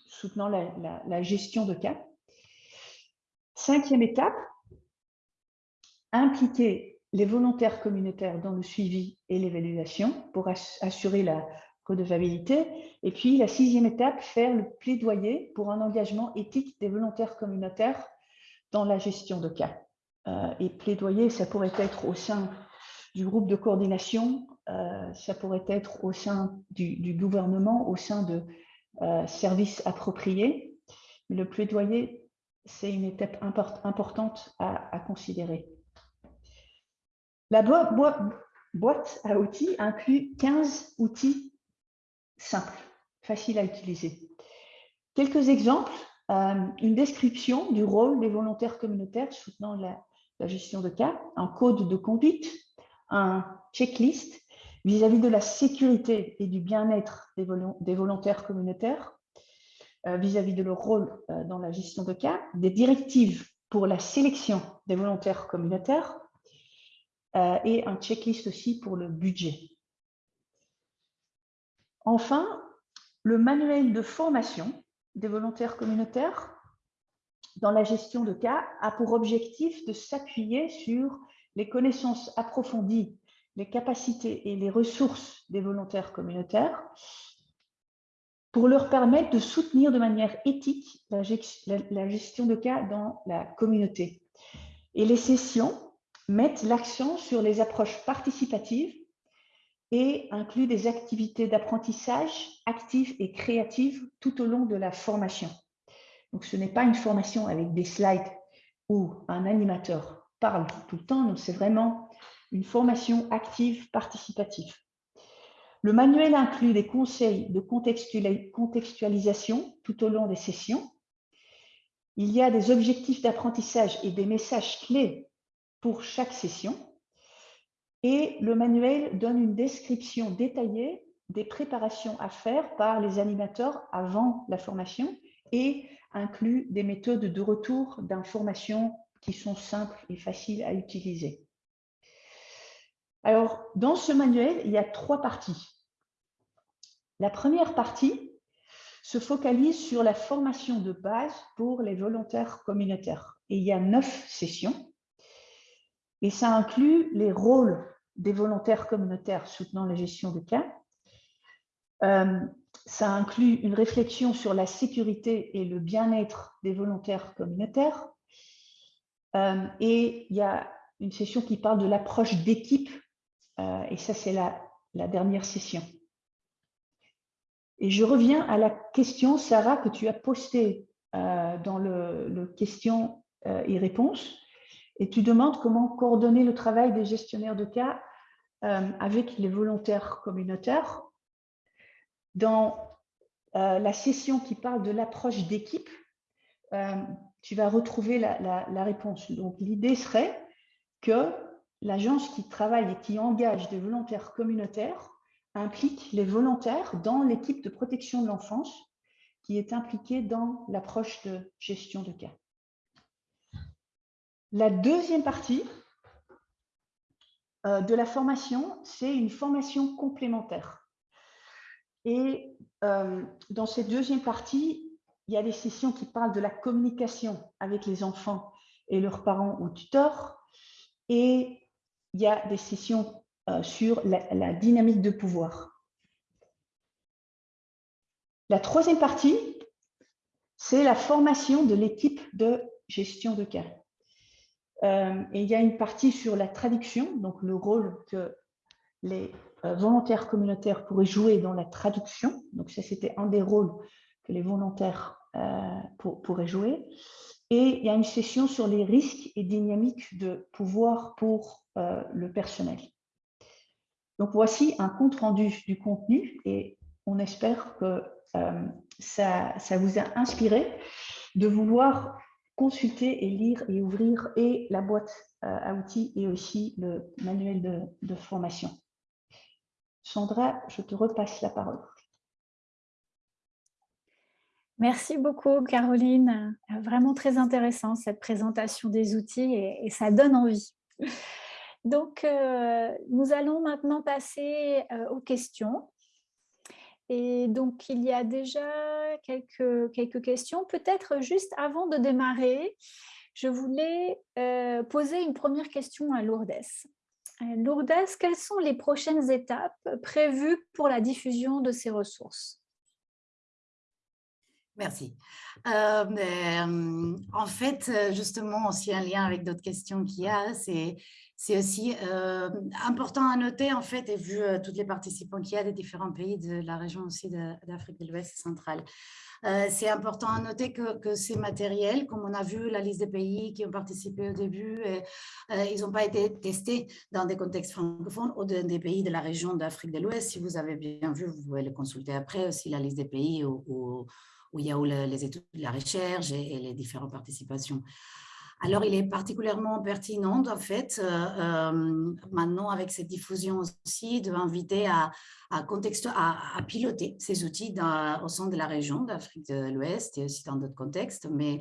soutenant la, gestion de cas. Cinquième étape, impliquer les volontaires communautaires dans le suivi et l'évaluation pour assurer la redevabilité. Et puis, la sixième étape, faire le plaidoyer pour un engagement éthique des volontaires communautaires dans la gestion de cas. Euh, et plaidoyer, ça pourrait être au sein du groupe de coordination, ça pourrait être au sein du, gouvernement, au sein de euh, services appropriés. Le plaidoyer, c'est une étape importante à, considérer. La boîte à outils inclut 15 outils simples, faciles à utiliser. Quelques exemples, euh, une description du rôle des volontaires communautaires soutenant la gestion de cas, un code de conduite, un checklist vis-à-vis de la sécurité et du bien-être des, volontaires communautaires, euh, vis-à-vis de leur rôle euh, dans la gestion de cas, des directives pour la sélection des volontaires communautaires euh, et un checklist aussi pour le budget. Enfin, le manuel de formation des volontaires communautaires dans la gestion de cas a pour objectif de s'appuyer sur les connaissances approfondies les capacités et les ressources des volontaires communautaires pour leur permettre de soutenir de manière éthique la, gestion de cas dans la communauté. Et les sessions mettent l'accent sur les approches participatives et incluent des activités d'apprentissage actives et créatives tout au long de la formation. Donc, ce n'est pas une formation avec des slides où un animateur parle tout le temps, c'est vraiment une formation active participative. Le manuel inclut des conseils de contextualisation tout au long des sessions. Il y a des objectifs d'apprentissage et des messages clés pour chaque session. Et le manuel donne une description détaillée des préparations à faire par les animateurs avant la formation et inclut des méthodes de retour d'informations qui sont simples et faciles à utiliser. Alors, dans ce manuel, il y a trois parties. La première partie se focalise sur la formation de base pour les volontaires communautaires. Et il y a neuf sessions. Et ça inclut les rôles des volontaires communautaires soutenant la gestion de cas. Euh, ça inclut une réflexion sur la sécurité et le bien-être des volontaires communautaires. Euh, et il y a une session qui parle de l'approche d'équipe, euh, et ça c'est la, dernière session. Et je reviens à la question, Sarah, que tu as postée dans le, le questions et réponses et tu demandes comment coordonner le travail des gestionnaires de cas euh, avec les volontaires communautaires. Dans euh, la session qui parle de l'approche d'équipe, euh, tu vas retrouver la réponse. Donc, l'idée serait que l'agence qui travaille et qui engage des volontaires communautaires implique les volontaires dans l'équipe de protection de l'enfance qui est impliquée dans l'approche de gestion de cas. La deuxième partie euh, de la formation, c'est une formation complémentaire. Et euh, dans cette deuxième partie, il y a des sessions qui parlent de la communication avec les enfants et leurs parents ou tuteurs. Et il y a des sessions euh, sur la, dynamique de pouvoir. La troisième partie, c'est la formation de l'équipe de gestion de cas. Euh, et il y a une partie sur la traduction, donc le rôle que les euh, volontaires communautaires pourraient jouer dans la traduction. Donc ça, c'était un des rôles que les volontaires pourraient jouer. Et il y a une session sur les risques et dynamiques de pouvoir pour le personnel. Donc voici un compte rendu du contenu et on espère que ça, ça vous a inspiré de vouloir consulter et lire et ouvrir et la boîte euh, à outils et aussi le manuel de, formation. Sandra, je te repasse la parole. Merci beaucoup, Caroline. Vraiment très intéressant cette présentation des outils et, ça donne envie. Donc, euh, nous allons maintenant passer euh, aux questions. Et donc, il y a déjà quelques, questions. Peut-être juste avant de démarrer, je voulais euh, poser une première question à Lourdes. Lourdes, quelles sont les prochaines étapes prévues pour la diffusion de ces ressources? Merci. Euh, en fait, justement, aussi un lien avec d'autres questions qu'il y a, c'est aussi euh, important à noter, en fait, et vu euh, toutes les participants qu'il y a des différents pays de la région aussi d'Afrique de, l'Ouest centrale. Euh, c'est important à noter que, que, ces matériels, comme on a vu la liste des pays qui ont participé au début, ils n'ont pas été testés dans des contextes francophones ou dans des pays de la région d'Afrique de l'Ouest. Si vous avez bien vu, vous pouvez le consulter après aussi, la liste des pays où, où, il y a où les études de la recherche et, les différentes participations. Alors, il est particulièrement pertinent, en fait, euh, euh, maintenant avec cette diffusion aussi, d'inviter à, à, à, piloter ces outils au sein de la région d'Afrique de l'Ouest et aussi dans d'autres contextes, mais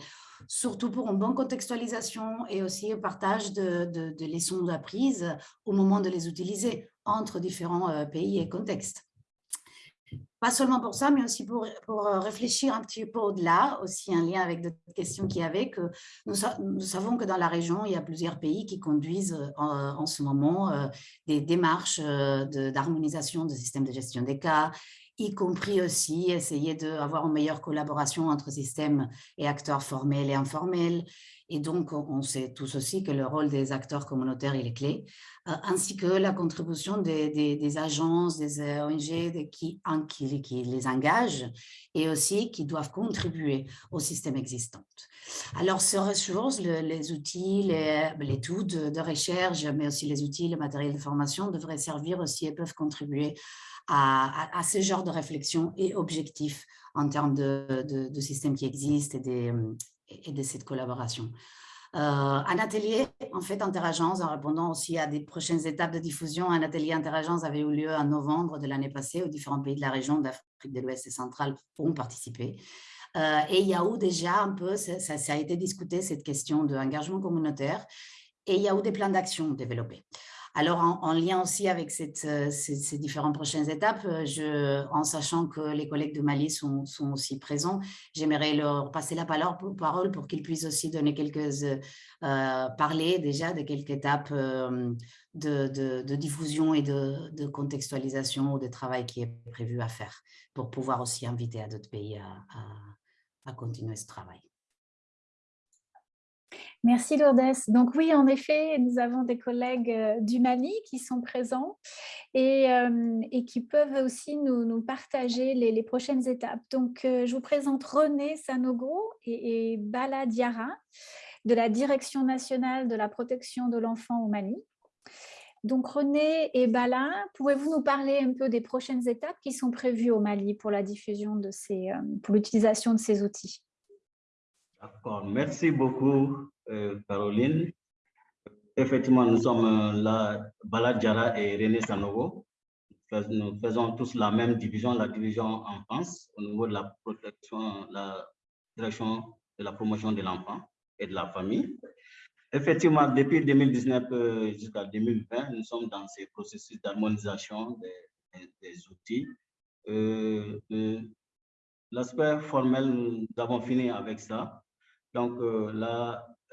surtout pour une bonne contextualisation et aussi un partage de, de, de leçons apprises au moment de les utiliser entre différents euh, pays et contextes. Pas seulement pour ça, mais aussi pour, pour euh, réfléchir un petit peu au-delà, aussi un lien avec d'autres questions qu'il y avait, que nous, savons que dans la région, il y a plusieurs pays qui conduisent euh, en, en ce moment euh, des démarches d'harmonisation de, systèmes de gestion des cas, y compris aussi essayer d'avoir une meilleure collaboration entre systèmes et acteurs formels et informels, et donc, on sait tous aussi que le rôle des acteurs communautaires est clé, euh, ainsi que la contribution des, agences, des ONG qui, les engagent et aussi qui doivent contribuer au système existant. Alors, ces ressources, les outils, les, tools de, de, recherche, mais aussi les outils, le matériel de formation devraient servir aussi et peuvent contribuer à, ce genre de réflexion et objectifs en termes de, de systèmes qui existent et des, et de cette collaboration. Euh, un atelier, en fait, interagence, en répondant aussi à des prochaines étapes de diffusion, un atelier interagence avait eu lieu en novembre de l'année passée où différents pays de la région d'Afrique de l'Ouest et centrale pourront participer. Euh, et il y a eu déjà un peu, ça, ça a été discuté, cette question de engagement communautaire, et il y a eu des plans d'action développés. Alors, en, lien aussi avec euh, ces, différentes prochaines étapes, euh, en sachant que les collègues de Mali sont, aussi présents, j'aimerais leur passer la parole pour qu'ils puissent aussi donner quelques, euh, parler déjà de quelques étapes de, diffusion et de, contextualisation ou de travail qui est prévu à faire pour pouvoir aussi inviter à d'autres pays à continuer ce travail. Merci Lourdes. Donc oui, en effet, nous avons des collègues euh, du Mali qui sont présents et, euh, qui peuvent aussi nous, partager les, prochaines étapes. Donc euh, je vous présente René Sanogo et, Bala Diara de la Direction nationale de la protection de l'enfant au Mali. Donc René et Bala, pouvez-vous nous parler un peu des prochaines étapes qui sont prévues au Mali pour la diffusion de ces, pour l'utilisation de ces outils? D'accord, merci beaucoup euh, Caroline. Effectivement, nous sommes euh, là, Bala Diara et René Sanogo. Nous faisons tous la même division, la division en France, au niveau de la protection, la direction de la promotion de l'enfant et de la famille. Effectivement, depuis 2019 euh, jusqu'à 2020, nous sommes dans ces processus d'harmonisation des, outils. L'aspect formel, nous avons fini avec ça. Donc euh,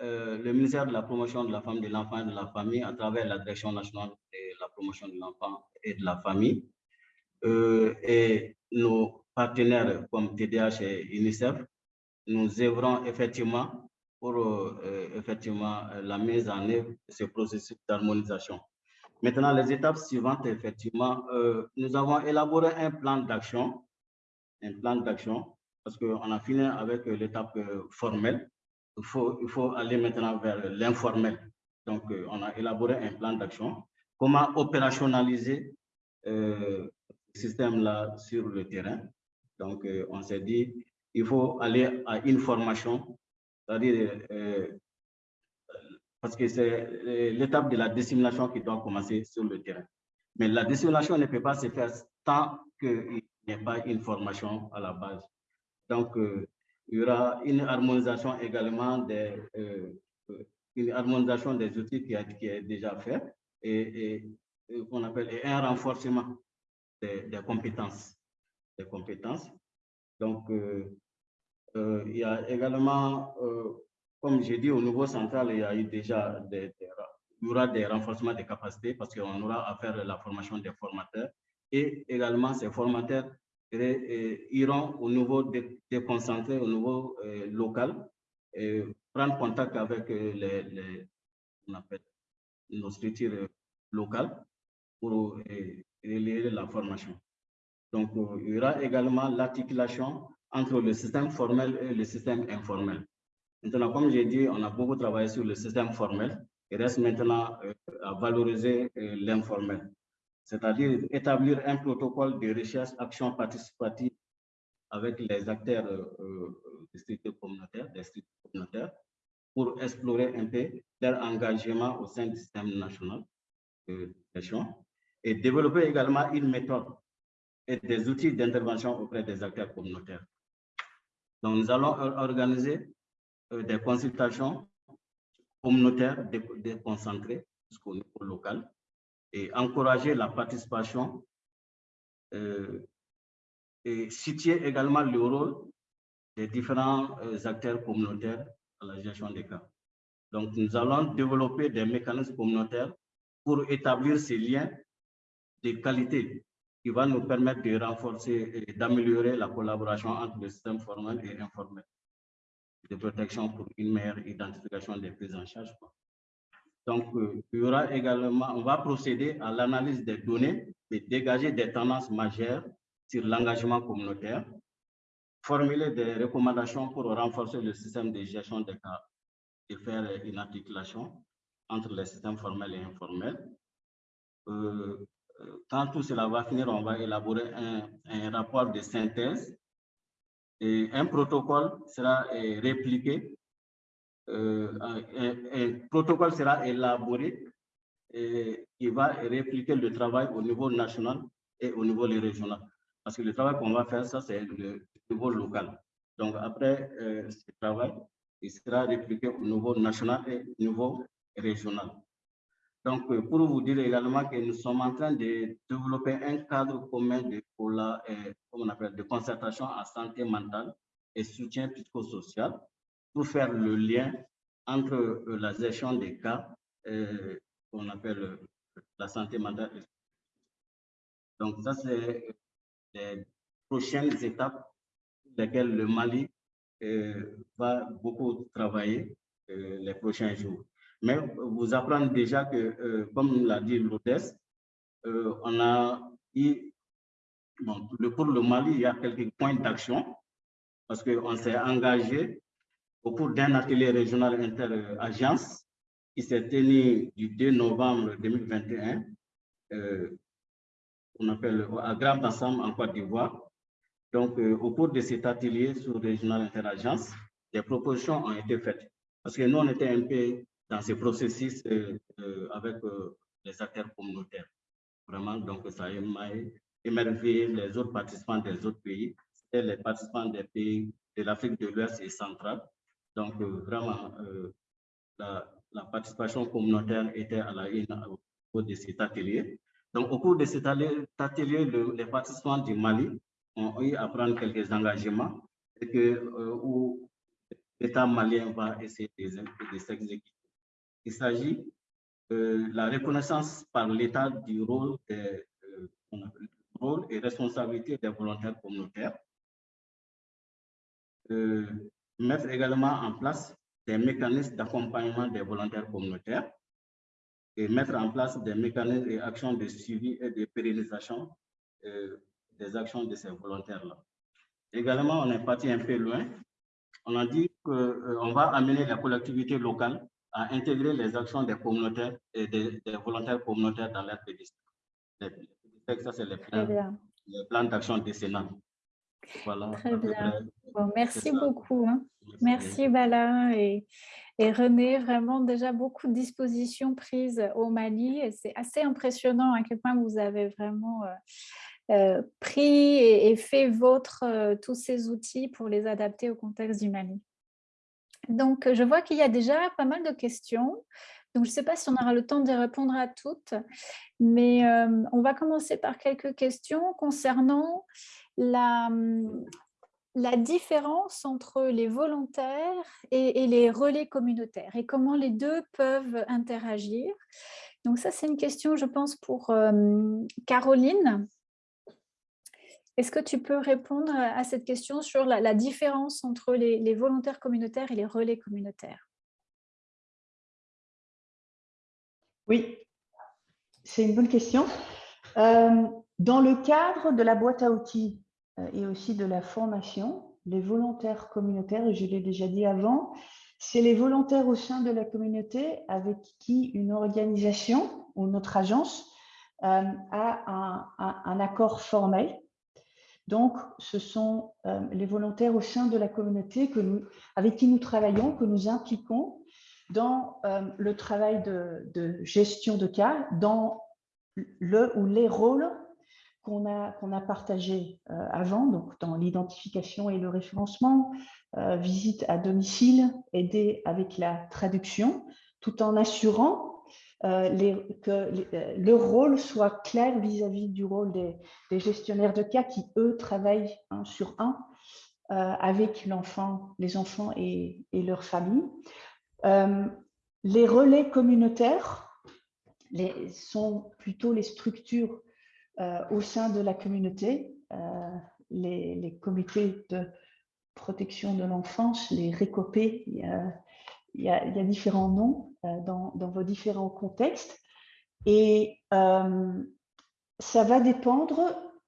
euh, le ministère de la promotion de la femme, de l'enfant et de la famille, à travers la Direction nationale de la promotion de l'enfant et de la famille, euh, et nos partenaires comme TDH et UNICEF, nous œuvrons effectivement pour effectivement la mise en œuvre de ce processus d'harmonisation. Maintenant, les étapes suivantes, effectivement, nous avons élaboré un plan d'action, un plan d'action parce qu'on a fini avec euh, l'étape euh, formelle. Il faut, il faut aller maintenant vers l'informel. Donc, euh, on a élaboré un plan d'action. Comment opérationnaliser ce système-là sur le terrain? Donc, on s'est dit, il faut aller à une formation, c'est-à-dire, parce que c'est l'étape de la dissémination qui doit commencer sur le terrain. Mais la dissémination ne peut pas se faire tant qu'il n'y a pas une formation à la base. Donc, euh, il y aura une harmonisation également des, euh, euh, une harmonisation des outils qui, a, qui est déjà fait et, et appelle un renforcement des, compétences. Des compétences. Donc, il y a également, comme j'ai dit, au niveau central, il y a eu déjà des, il y aura des renforcements des capacités parce qu'on aura à faire la formation des formateurs et également ces formateurs iront au niveau déconcentré, au niveau euh, local, prendre contact avec euh, les, on appelle, nos structures locales pour euh, la formation. Donc, il y aura également l'articulation entre le système formel et le système informel. Maintenant, comme j'ai dit, on a beaucoup travaillé sur le système formel. Il reste maintenant à valoriser l'informel c'est-à-dire établir un protocole de recherche action participative avec les acteurs euh, des structures communautaires, des communautaires, pour explorer un peu leur engagement au sein du système national de gestion et développer également une méthode et des outils d'intervention auprès des acteurs communautaires. Donc, nous allons organiser euh, des consultations communautaires déconcentrées jusqu'au niveau local et encourager la participation euh, et situer également le rôle des différents euh, acteurs communautaires à la gestion des cas. Donc, nous allons développer des mécanismes communautaires pour établir ces liens de qualité qui vont nous permettre de renforcer et d'améliorer la collaboration entre le système formel et informel de protection pour une meilleure identification des prises en charge. Donc, euh, il y aura également, on va procéder à l'analyse des données et dégager des tendances majeures sur l'engagement communautaire, formuler des recommandations pour renforcer le système de gestion des cas et faire une articulation entre les systèmes formels et informels. Euh, euh, quand tout cela va finir, on va élaborer un, un rapport de synthèse et un protocole sera répliqué euh, un, protocole sera élaboré et il va répliquer le travail au niveau national et au niveau régional. Parce que le travail qu'on va faire, ça, c'est le niveau local. Donc, après euh, ce travail, il sera répliqué au niveau national et au niveau régional. Donc, pour vous dire également que nous sommes en train de développer un cadre commun de, pour la, on appelle, de concertation en santé mentale et soutien psychosocial pour faire le lien entre la gestion des cas qu'on appelle la santé mentale. Donc, ça, c'est les prochaines étapes lesquelles le Mali euh, va beaucoup travailler euh, les prochains jours. Mais vous apprenez déjà que, euh, comme l'a dit l'hôtesse, on a eu, bon, pour le Mali, il y a quelques points d'action parce qu'on s'est engagé au cours d'un atelier régional inter-agence qui s'est tenu du 2 novembre 2021, on appelle à Grand Ensemble en Côte d'Ivoire, donc, euh, au cours de cet atelier sur Régional Interagence, des propositions ont été faites. Parce que nous, on était un peu dans ce processus euh, euh, avec les acteurs communautaires. Vraiment, donc ça a émerveillé les autres participants des autres pays, et les participants des pays de l'Afrique de l'Ouest et centrale. Donc, vraiment, la, la, participation communautaire était à la une au cours de cet atelier. Donc, au cours de cet atelier, les participants du Mali ont eu à prendre quelques engagements et que euh, l'État malien va essayer de, s'exécuter. Il s'agit de la reconnaissance par l'État du rôle, euh, et responsabilité des volontaires communautaires, euh, mettre également en place des mécanismes d'accompagnement des volontaires communautaires et mettre en place des mécanismes et actions de suivi et de pérennisation des actions de ces volontaires-là. Également, on est parti un peu loin. On a dit qu'on euh, va amener la collectivité locale à intégrer les actions des communautaires et des, volontaires communautaires dans leur pédistrict. Ça, c'est les plans, d'action décennale. Voilà. Très bien. Bon, merci beaucoup. Hein. Merci, Bala et, et, René. Vraiment, déjà beaucoup de dispositions prises au Mali. C'est assez impressionnant à quel point vous avez vraiment... Euh, euh, pris et, fait votre euh, tous ces outils pour les adapter au contexte du Mali. Donc, je vois qu'il y a déjà pas mal de questions. Donc, je ne sais pas si on aura le temps d'y répondre à toutes, mais euh, on va commencer par quelques questions concernant la, différence entre les volontaires et, les relais communautaires et comment les deux peuvent interagir. Donc ça, c'est une question, je pense, pour Caroline. Est-ce que tu peux répondre à cette question sur la, différence entre les, volontaires communautaires et les relais communautaires? Oui, c'est une bonne question. Euh, dans le cadre de la boîte à outils euh, et aussi de la formation, les volontaires communautaires, je l'ai déjà dit avant, c'est les volontaires au sein de la communauté avec qui une organisation ou notre agence euh, a un accord formel. Donc, ce sont euh, les volontaires au sein de la communauté avec qui nous travaillons, que nous impliquons dans euh, le travail de, gestion de cas, dans le ou les rôles qu'on a, partagés euh, avant, donc dans l'identification et le référencement, visite à domicile, aider avec la traduction, tout en assurant euh, que euh, le rôle soit clair vis-à-vis du rôle des, gestionnaires de cas qui, eux, travaillent un sur un euh, avec l'enfant, les enfants et, leur famille. les relais communautaires les, sont plutôt les structures au sein de la communauté, les, les, comités de protection de l'enfance, les récopés, il y, a, différents noms euh, dans, vos différents contextes. Et euh, ça va dépendre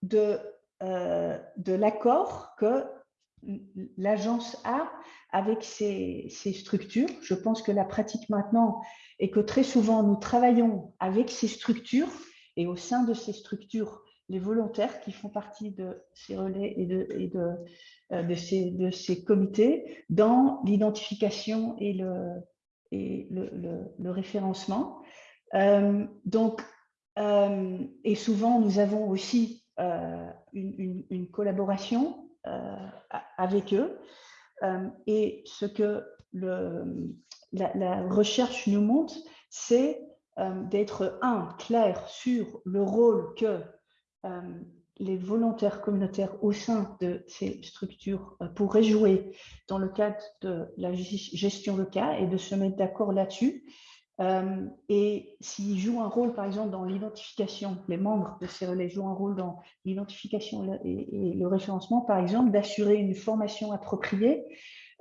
de, euh, de l'accord que l'agence a avec ces, structures. Je pense que la pratique maintenant est que très souvent, nous travaillons avec ces structures et au sein de ces structures, les volontaires qui font partie de ces relais et de, euh, ces, comités dans l'identification et, le, référencement. Euh, donc, euh, et souvent, nous avons aussi une, collaboration avec eux. et ce que la, recherche nous montre, c'est d'être, un, clair sur le rôle que les volontaires communautaires au sein de ces structures pourraient jouer dans le cadre de la gestion de cas et de se mettre d'accord là-dessus. Euh, et s'ils jouent un rôle, par exemple, dans l'identification, les membres de ces relais jouent un rôle dans l'identification et, le référencement, par exemple, d'assurer une formation appropriée,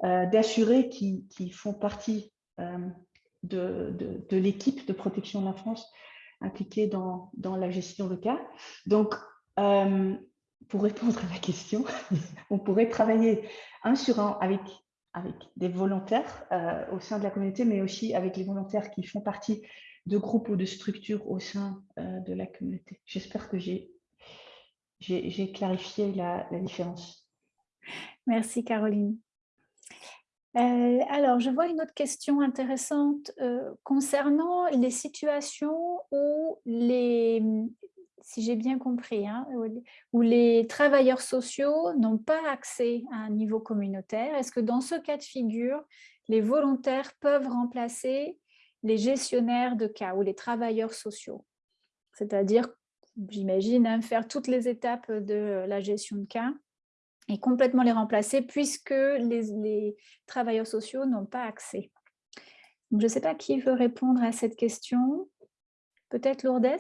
euh, d'assurer qu'ils font partie euh, de, de, l'équipe de protection de l'enfance impliquée dans, dans, la gestion de cas. Donc, pour répondre à la question, on pourrait travailler un sur un avec avec des volontaires euh, au sein de la communauté, mais aussi avec les volontaires qui font partie de groupes ou de structures au sein euh, de la communauté. J'espère que j'ai clarifié la, différence. Merci Caroline. Euh, alors, je vois une autre question intéressante concernant les situations où les, si j'ai bien compris, hein, où les travailleurs sociaux n'ont pas accès à un niveau communautaire. Est-ce que dans ce cas de figure, les volontaires peuvent remplacer les gestionnaires de cas ou les travailleurs sociaux? C'est-à-dire, j'imagine, hein, faire toutes les étapes de la gestion de cas complètement les remplacer puisque les, travailleurs sociaux n'ont pas accès. je ne sais pas qui veut répondre à cette question. Peut-être Lourdes?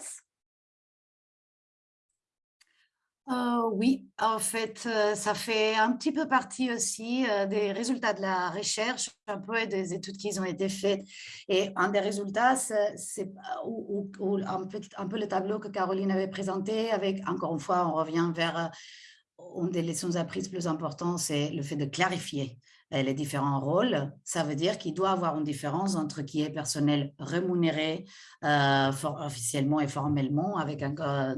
Euh, oui, en fait, euh, ça fait un petit peu partie aussi euh, des résultats de la recherche, un peu des études qui ont été faites. Et un des résultats, c'est un peu le tableau que Caroline avait présenté avec, encore une fois, on revient vers une des leçons apprises plus importantes, c'est le fait de clarifier euh, les différents rôles, ça veut dire qu'il doit avoir une différence entre qui est personnel rémunéré euh, officiellement et formellement avec un, euh,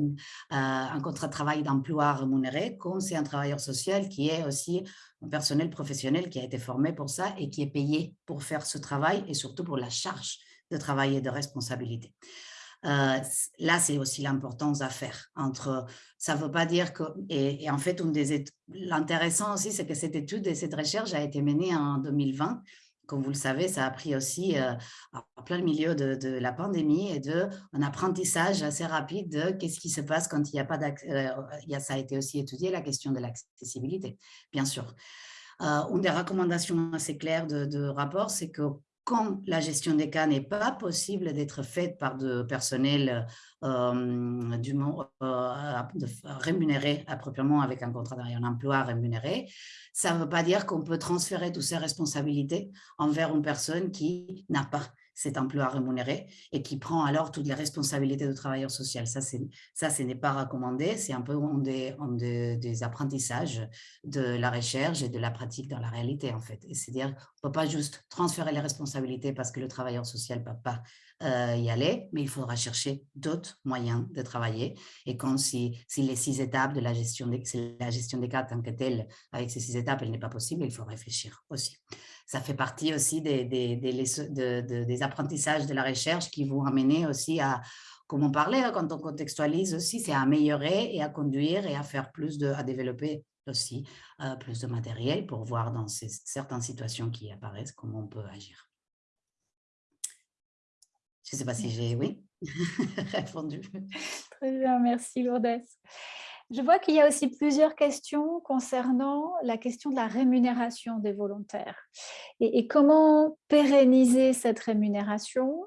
un contrat de travail d'emploi rémunéré, comme c'est un travailleur social qui est aussi un personnel professionnel qui a été formé pour ça et qui est payé pour faire ce travail et surtout pour la charge de travail et de responsabilité. Euh, là, c'est aussi l'importance à faire. Entre, ça ne veut pas dire que... Et, en fait, l'intéressant aussi, c'est que cette étude et cette recherche a été menée en 2020. Comme vous le savez, ça a pris aussi euh, en plein milieu de, la pandémie et de un apprentissage assez rapide de qu'est-ce qui se passe quand il n'y a pas d'accès. Euh, ça a été aussi étudié, la question de l'accessibilité, bien sûr. une des recommandations assez claires de, de rapport, c'est que quand la gestion des cas n'est pas possible d'être faite par de personnel euh, euh, rémunéré appropriément avec un contrat d'un emploi rémunéré, ça ne veut pas dire qu'on peut transférer toutes ces responsabilités envers une personne qui n'a pas cet emploi rémunéré et qui prend alors toutes les responsabilités de travailleur social. Ça, ça ce n'est pas recommandé, c'est un peu un des, des, apprentissages de la recherche et de la pratique dans la réalité, en fait. C'est-à-dire, on ne peut pas juste transférer les responsabilités parce que le travailleur social ne peut pas euh, y aller, mais il faudra chercher d'autres moyens de travailler. Et quand si, si les six étapes de la gestion des, la gestion des cas tant que telle, avec ces six étapes, elle n'est pas possible, il faut réfléchir aussi ça fait partie aussi des, apprentissages de la recherche qui vont amener aussi à, comme on parlait, hein, quand on contextualise aussi, c'est à améliorer et à conduire et à faire plus de, à développer aussi euh, plus de matériel pour voir dans certaines situations qui apparaissent comment on peut agir. Je ne sais pas si j'ai, oui, répondu. Très bien, merci Lourdes. Je vois qu'il y a aussi plusieurs questions concernant la question de la rémunération des volontaires et, comment pérenniser cette rémunération?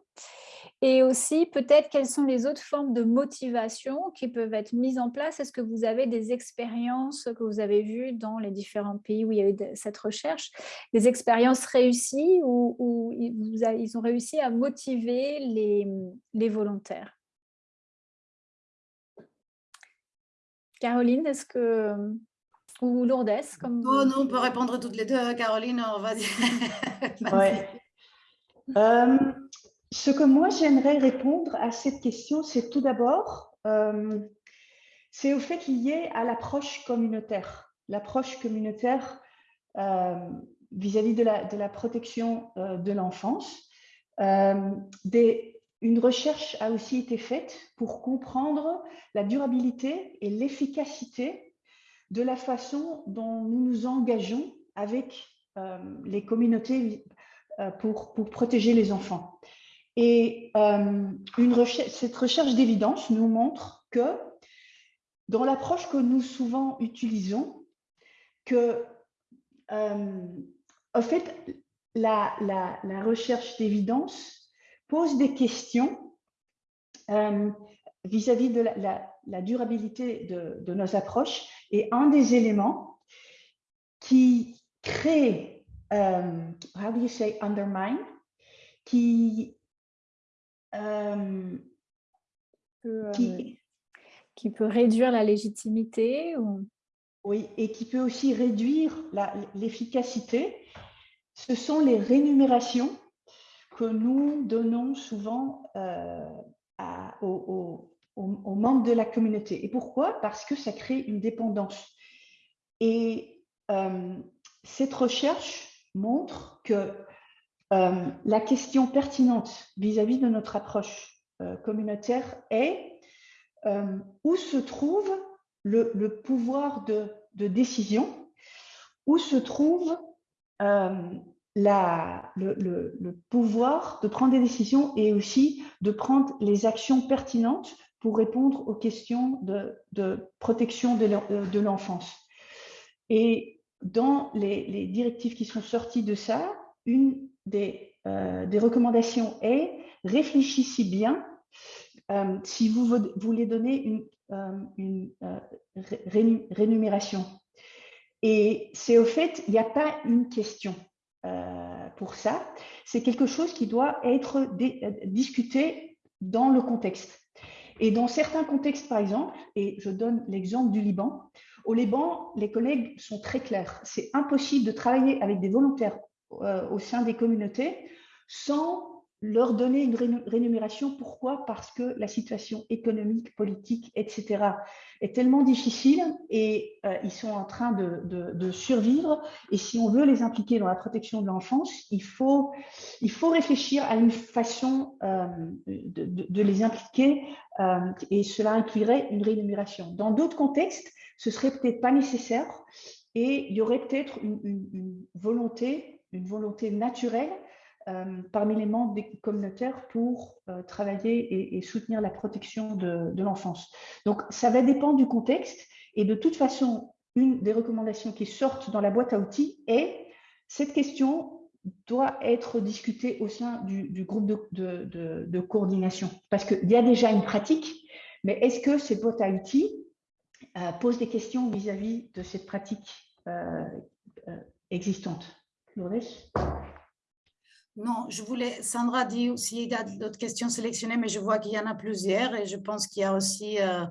Et aussi peut-être quelles sont les autres formes de motivation qui peuvent être mises en place? Est-ce que vous avez des expériences que vous avez vues dans les différents pays où il y a eu cette recherche, des expériences réussies où, ils ont réussi à motiver les volontaires? Caroline, est-ce que... Ou Lourdes comme... Oh non, on peut répondre toutes les deux. Hein, Caroline, on va dire. Euh, ce que moi, j'aimerais répondre à cette question, c'est tout d'abord, euh, c'est au fait lié à l'approche communautaire. L'approche communautaire euh, vis-à-vis de, la, protection de l'enfance. une recherche a aussi été faite pour comprendre la durabilité et l'efficacité de la façon dont nous nous engageons avec euh, les communautés euh, pour, protéger les enfants. Et recherche, cette recherche d'évidence nous montre que dans l'approche que nous souvent utilisons, que en fait, la, recherche d'évidence pose des questions vis-à-vis de la, durabilité de, nos approches. Et un des éléments qui crée, how do you say undermine, qui, um, qui, qui, peut réduire la légitimité ou... Oui, et qui peut aussi réduire l'efficacité, ce sont les rémunérations que nous donnons souvent euh, aux, membres de la communauté. Et pourquoi? Parce que ça crée une dépendance. Et euh, cette recherche montre que euh, la question pertinente vis-à-vis de notre approche euh, communautaire est où se trouve le, pouvoir de, décision, où se trouve le, pouvoir de prendre des décisions et aussi de prendre les actions pertinentes pour répondre aux questions de, protection de l'enfance? Et dans les, directives qui sont sorties de ça, une des, euh, des recommandations est réfléchissez bien euh, si vous voulez donner une, euh, rémunération. Et c'est au fait, il n'y a pas une question. Pour ça, c'est quelque chose qui doit être discuté dans le contexte. Et dans certains contextes, par exemple, et je donne l'exemple du Liban, au Liban, les collègues sont très clairs. C'est impossible de travailler avec des volontaires au sein des communautés sans leur donner une rémunération. Pourquoi? Parce que la situation économique, politique, etc. est tellement difficile et euh, ils sont en train de, survivre. Et si on veut les impliquer dans la protection de l'enfance, il faut, il faut réfléchir à une façon euh, de, les impliquer euh, et cela inclurait une rémunération. Dans d'autres contextes, ce serait peut-être pas nécessaire et il y aurait peut-être une volonté, une volonté naturelle euh, parmi les membres des communautaires pour euh, travailler et, soutenir la protection de, l'enfance. Donc, ça va dépendre du contexte et de toute façon, une des recommandations qui sortent dans la boîte à outils est cette question doit être discutée au sein du, groupe de, coordination parce qu'il y a déjà une pratique, mais est-ce que cette boîte à outils euh, pose des questions vis-à-vis de cette pratique existante? Non, je voulais, Sandra dit s'il y a d'autres questions sélectionnées, mais je vois qu'il y en a plusieurs et je pense qu'il y a aussi, euh,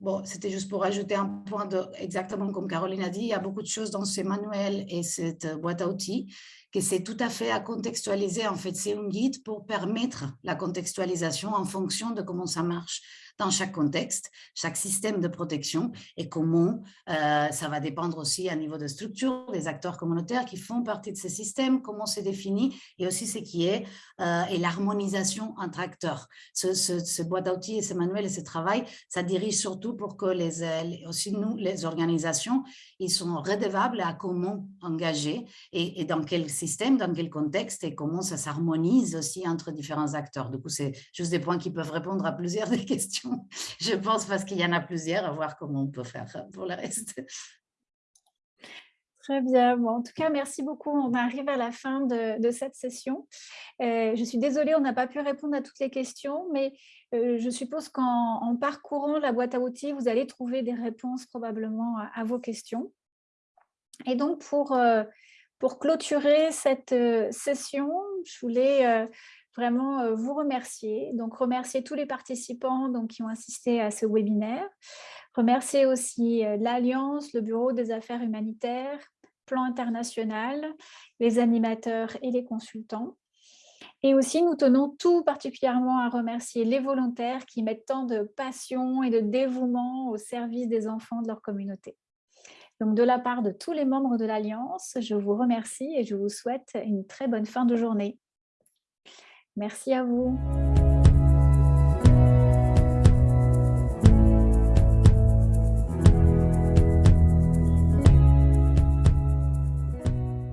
bon, c'était juste pour ajouter un point, de, exactement comme Caroline a dit, il y a beaucoup de choses dans ces manuels et cette boîte à outils que c'est tout à fait à contextualiser. En fait, c'est un guide pour permettre la contextualisation en fonction de comment ça marche dans chaque contexte, chaque système de protection et comment euh, ça va dépendre aussi à niveau de structure des acteurs communautaires qui font partie de ces systèmes, comment c'est défini et aussi ce qui est euh, et l'harmonisation entre acteurs. Ce, ce, boîte d'outils et ce manuel et ce travail, ça dirige surtout pour que les, euh, aussi nous, les organisations, ils sont redevables à comment engager et dans quel système, dans quel contexte et comment ça s'harmonise aussi entre différents acteurs. Du coup, c'est juste des points qui peuvent répondre à plusieurs des questions je pense, parce qu'il y en a plusieurs, à voir comment on peut faire pour le reste. Très bien. Bon, en tout cas, merci beaucoup. On arrive à la fin de, cette session. Euh, je suis désolée, on n'a pas pu répondre à toutes les questions, mais euh, je suppose qu'en parcourant la boîte à outils, vous allez trouver des réponses probablement à, vos questions. Et donc, pour, euh, pour clôturer cette session, je voulais vraiment euh, vous remercier. Donc, remercier tous les participants donc, qui ont assisté à ce webinaire. Remercier aussi euh, l'Alliance, le Bureau des affaires humanitaires, Plan international, les animateurs et les consultants. Et aussi, nous tenons tout particulièrement à remercier les volontaires qui mettent tant de passion et de dévouement au service des enfants de leur communauté. Donc, de la part de tous les membres de l'Alliance, je vous remercie et je vous souhaite une très bonne fin de journée. Merci à vous.